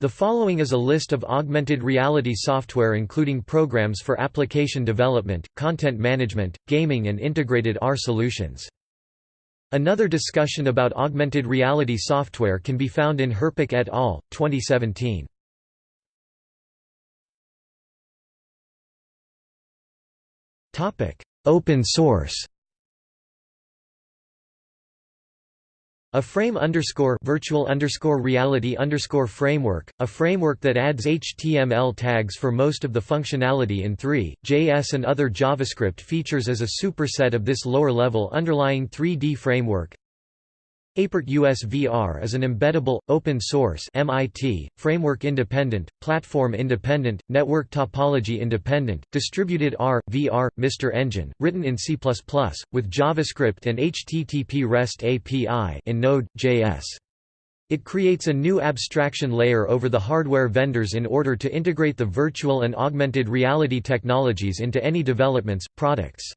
The following is a list of augmented reality software including programs for application development, content management, gaming and integrated AR solutions. Another discussion about augmented reality software can be found in Herpich et al., 2017. Open source A frame underscore virtual underscore reality underscore framework, a framework that adds HTML tags for most of the functionality in 3, JS and other JavaScript features as a superset of this lower-level underlying 3D framework. ApertusVR is an embeddable, open-source MIT, framework-independent, platform-independent, network topology-independent, distributed R, VR, MR engine, written in C++, with JavaScript and HTTP REST API in Node.js. It creates a new abstraction layer over the hardware vendors in order to integrate the virtual and augmented reality technologies into any developments, products.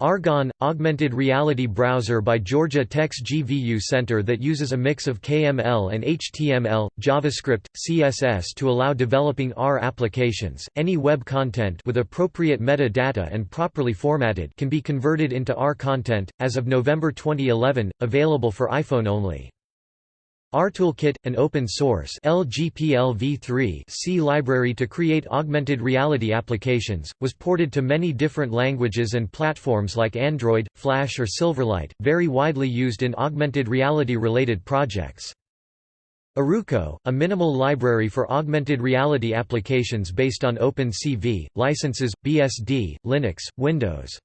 Argon – Augmented Reality Browser by Georgia Tech's GVU Center that uses a mix of KML and HTML, JavaScript, CSS to allow developing R applications. Any web content with appropriate metadata and properly formatted can be converted into R content, as of November 2011, available for iPhone only. ARToolKit, an open-source C library to create augmented reality applications, was ported to many different languages and platforms like Android, Flash or Silverlight, very widely used in augmented reality-related projects. Aruco, a minimal library for augmented reality applications based on OpenCV, licenses, BSD, Linux, Windows.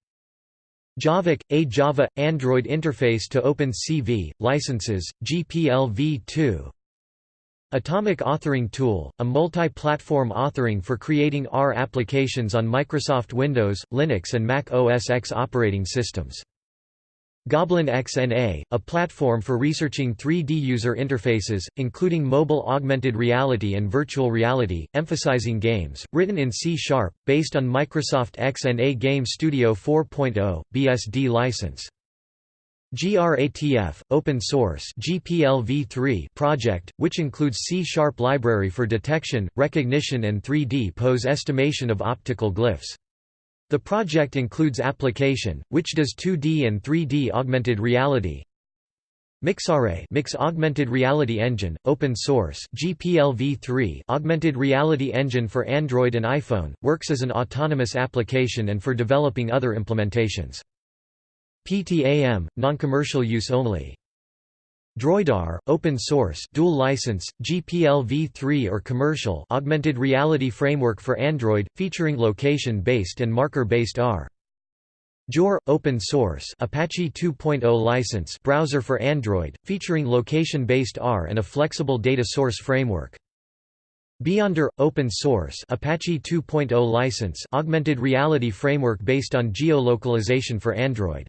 JavaCV, a Java – Android interface to OpenCV, licenses, GPLv2 Atomic Authoring Tool, a multi-platform authoring for creating R applications on Microsoft Windows, Linux and Mac OS X operating systems. Goblin XNA, a platform for researching 3D user interfaces, including mobile augmented reality and virtual reality, emphasizing games, written in C Sharp, based on Microsoft XNA Game Studio 4.0, BSD license. GRATF, open source GPLv3 project, which includes C-sharp library for detection, recognition and 3D pose estimation of optical glyphs. The project includes application, which does 2D and 3D augmented reality. Mixare Mix Augmented Reality Engine, open source GPLv3 augmented reality engine for Android and iPhone, works as an autonomous application and for developing other implementations. PTAM, non-commercial use only. Droidar, open source, dual license, GPLv3 or commercial augmented reality framework for Android, featuring location-based and marker-based R. GeoAR, open source Apache 2.0 license browser for Android, featuring location-based R and a flexible data source framework. BeyondAR, open source Apache 2.0 license augmented reality framework based on geolocalization for Android.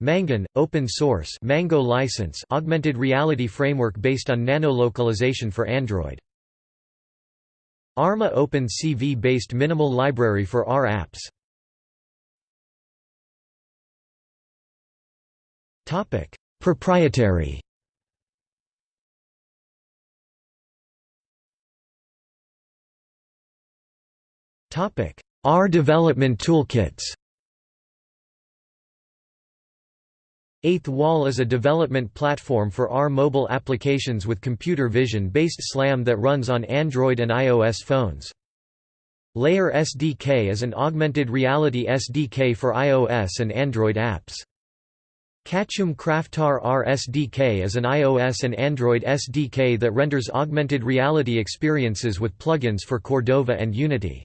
Mangan, open source Mango license augmented reality framework based on nano-localization for Android. ARMA OpenCV based minimal library for R apps. Topic: Proprietary. Topic: R development toolkits. Eighth Wall is a development platform for R mobile applications with computer vision-based SLAM that runs on Android and iOS phones. Layar SDK is an augmented reality SDK for iOS and Android apps. Catchoom Craftar R SDK is an iOS and Android SDK that renders augmented reality experiences with plugins for Cordova and Unity.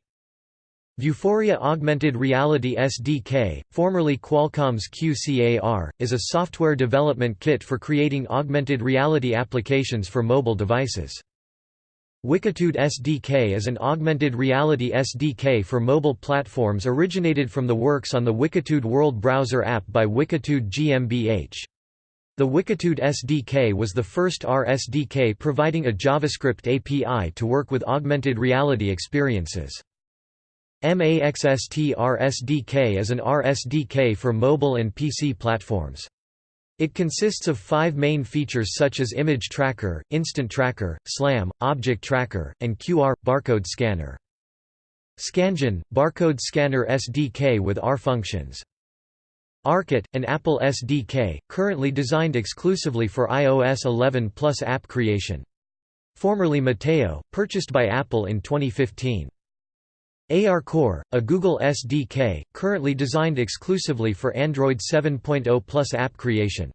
Vuforia Augmented Reality SDK, formerly Qualcomm's QCAR, is a software development kit for creating augmented reality applications for mobile devices. Wikitude SDK is an augmented reality SDK for mobile platforms originated from the works on the Wikitude World Browser app by Wikitude GmbH. The Wikitude SDK was the first R SDK providing a JavaScript API to work with augmented reality experiences. MAXST RSDK is an RSDK for mobile and PC platforms. It consists of five main features such as Image Tracker, Instant Tracker, SLAM, Object Tracker, and QR – barcode scanner. Scangen – barcode scanner SDK with R functions. ARKit, an Apple SDK, currently designed exclusively for iOS 11 Plus app creation. Formerly Metaio, purchased by Apple in 2015. ARCore, a Google SDK, currently designed exclusively for Android 7.0 Plus app creation.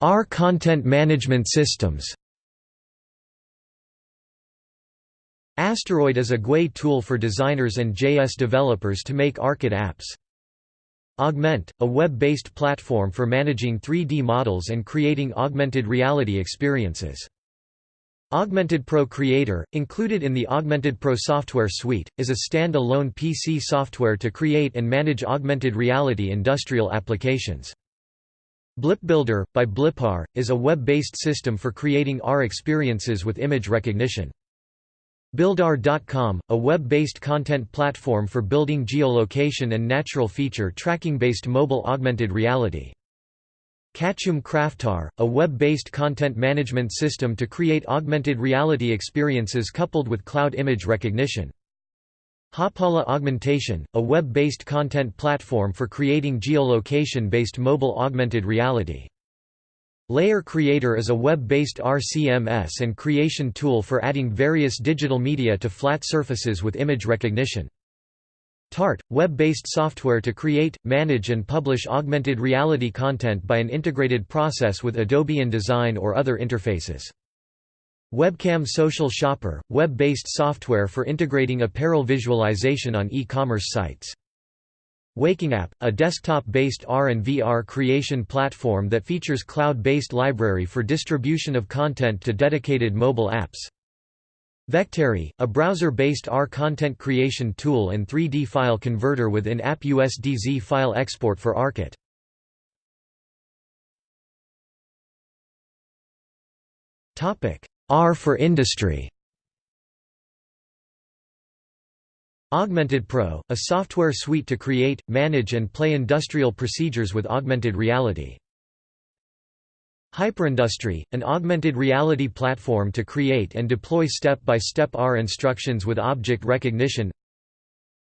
R content management systems Asteroid is a GUI tool for designers and JS developers to make ARKit apps. Augment, a web-based platform for managing 3D models and creating augmented reality experiences. Augmented Pro Creator, included in the Augmented Pro software suite, is a stand-alone PC software to create and manage augmented reality industrial applications. Blip Builder, by Blippar, is a web-based system for creating AR experiences with image recognition. Buildar.com, a web-based content platform for building geolocation and natural feature tracking-based mobile augmented reality. Catchoom Craftar, a web-based content management system to create augmented reality experiences coupled with cloud image recognition. Hoppala Augmentation, a web-based content platform for creating geolocation-based mobile augmented reality. Layar Creator is a web-based RCMS and creation tool for adding various digital media to flat surfaces with image recognition. TART, web-based software to create, manage and publish augmented reality content by an integrated process with Adobe InDesign or other interfaces. Webcam Social Shopper, web-based software for integrating apparel visualization on e-commerce sites. Waking App, a desktop-based AR and VR creation platform that features cloud-based library for distribution of content to dedicated mobile apps. Vectary, a browser-based R content creation tool and 3D file converter with in-app USDZ file export for ARKit. R for industry Augmented Pro, a software suite to create, manage and play industrial procedures with augmented reality. Hyperindustry, an augmented reality platform to create and deploy step-by-step -step R instructions with object recognition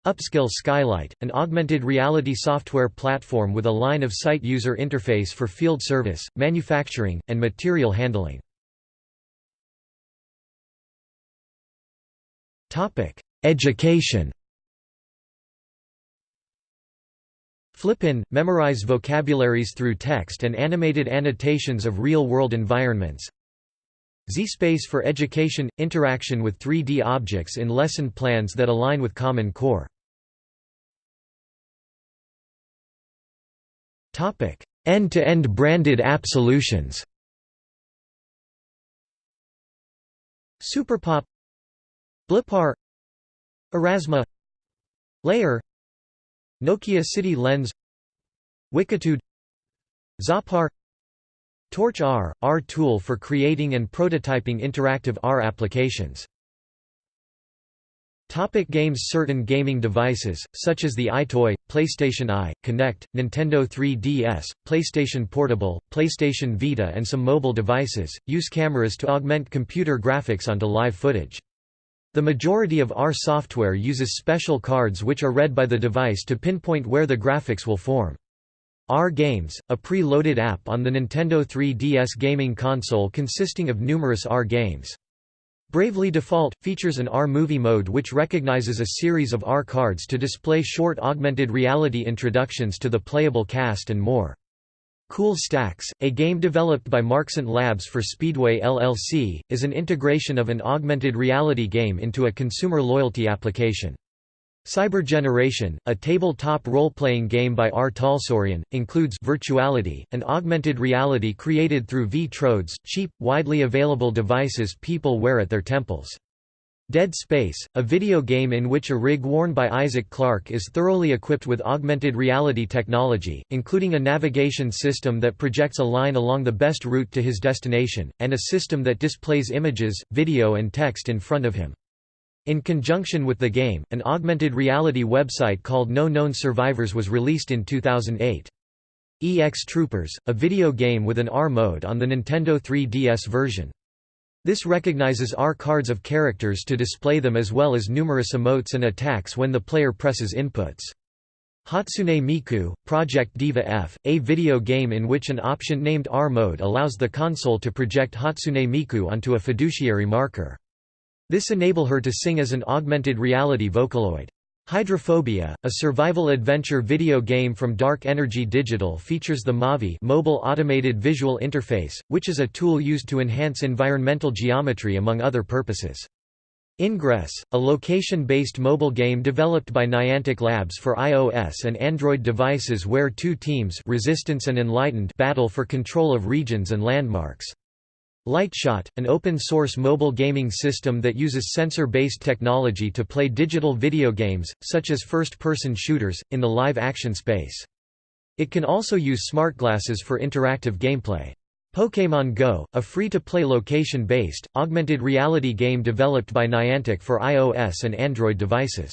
Upskill Skylight, an augmented reality software platform with a line-of-sight user interface for field service, manufacturing, and material handling. Education Flippin, memorize vocabularies through text and animated annotations of real-world environments. ZSpace for education – interaction with 3D objects in lesson plans that align with Common Core. End-to-end -end branded app solutions Superpop Blippar Aurasma Layar Nokia City Lens Wikitude Zappar Torch R – R tool for creating and prototyping interactive R applications Topic games Certain gaming devices, such as the EyeToy, PlayStation Eye, Kinect, Nintendo 3DS, PlayStation Portable, PlayStation Vita and some mobile devices, use cameras to augment computer graphics onto live footage. The majority of R software uses special cards which are read by the device to pinpoint where the graphics will form. R Games, a pre-loaded app on the Nintendo 3DS gaming console consisting of numerous R games. Bravely Default, features an R movie mode which recognizes a series of R cards to display short augmented reality introductions to the playable cast and more. Cool Stacks, a game developed by Marxent Labs for Speedway LLC, is an integration of an augmented reality game into a consumer loyalty application. Cyber Generation, a tabletop role-playing game by R. Talsorian, includes virtuality, an augmented reality created through V-Trodes, cheap, widely available devices people wear at their temples. Dead Space, a video game in which a rig worn by Isaac Clarke is thoroughly equipped with augmented reality technology, including a navigation system that projects a line along the best route to his destination, and a system that displays images, video and text in front of him. In conjunction with the game, an augmented reality website called No Known Survivors was released in 2008. EX Troopers, a video game with an R mode on the Nintendo 3DS version. This recognizes R cards of characters to display them as well as numerous emotes and attacks when the player presses inputs. Hatsune Miku, Project Diva F, a video game in which an option named R mode allows the console to project Hatsune Miku onto a fiduciary marker. This enable her to sing as an augmented reality Vocaloid. Hydrophobia, a survival adventure video game from Dark Energy Digital features the Mavi mobile automated visual interface, which is a tool used to enhance environmental geometry among other purposes. Ingress, a location-based mobile game developed by Niantic Labs for iOS and Android devices where two teams Resistance and Enlightened battle for control of regions and landmarks. Lightshot, an open-source mobile gaming system that uses sensor-based technology to play digital video games, such as first-person shooters, in the live-action space. It can also use smart glasses for interactive gameplay. Pokémon Go, a free-to-play location-based, augmented reality game developed by Niantic for iOS and Android devices.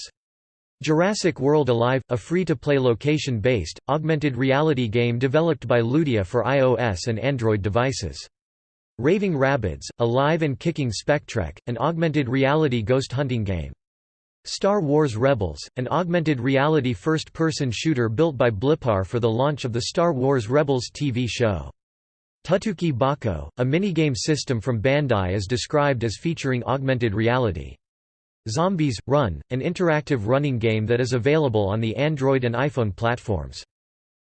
Jurassic World Alive, a free-to-play location-based, augmented reality game developed by Ludia for iOS and Android devices. Raving Rabbids, a live and kicking Spectrek, an augmented reality ghost hunting game. Star Wars Rebels, an augmented reality first-person shooter built by Blippar for the launch of the Star Wars Rebels TV show. Tutuki Bako, a minigame system from Bandai is described as featuring augmented reality. Zombies, Run, an interactive running game that is available on the Android and iPhone platforms.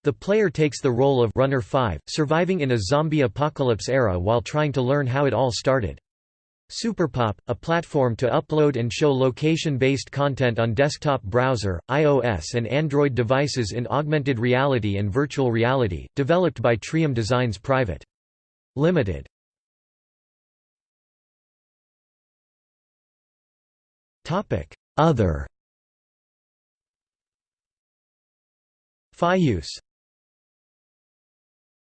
The player takes the role of Runner 5, surviving in a zombie apocalypse era while trying to learn how it all started. Superpop, a platform to upload and show location-based content on desktop browser, iOS and Android devices in augmented reality and virtual reality, developed by Trium Designs Private. Limited. Other Fiuse